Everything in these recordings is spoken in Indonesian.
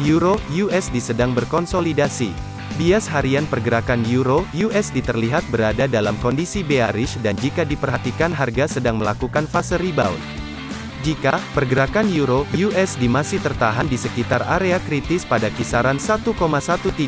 Euro USD sedang berkonsolidasi. Bias harian pergerakan Euro USD terlihat berada dalam kondisi bearish dan jika diperhatikan harga sedang melakukan fase rebound. Jika pergerakan euro USD masih tertahan di sekitar area kritis pada kisaran 1,13053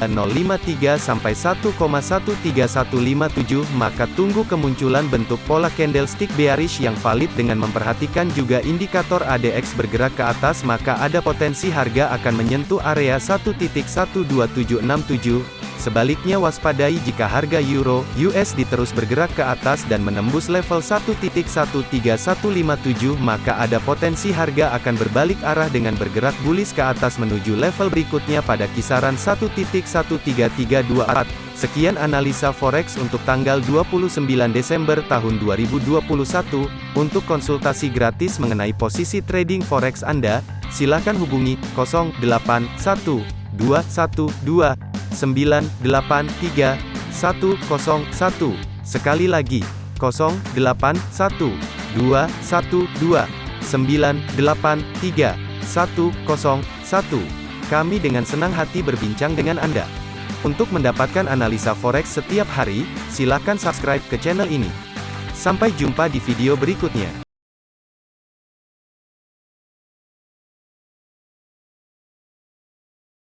sampai 1,13157 maka tunggu kemunculan bentuk pola candlestick bearish yang valid dengan memperhatikan juga indikator ADX bergerak ke atas maka ada potensi harga akan menyentuh area 1.12767 Sebaliknya waspadai jika harga euro USD terus bergerak ke atas dan menembus level 1.13157 maka ada potensi harga akan berbalik arah dengan bergerak bullish ke atas menuju level berikutnya pada kisaran 1.13324. Sekian analisa forex untuk tanggal 29 Desember tahun 2021. Untuk konsultasi gratis mengenai posisi trading forex Anda, silakan hubungi 081212 983 101. Sekali lagi, 081 212 983 101. Kami dengan senang hati berbincang dengan Anda. Untuk mendapatkan analisa forex setiap hari, silakan subscribe ke channel ini. Sampai jumpa di video berikutnya.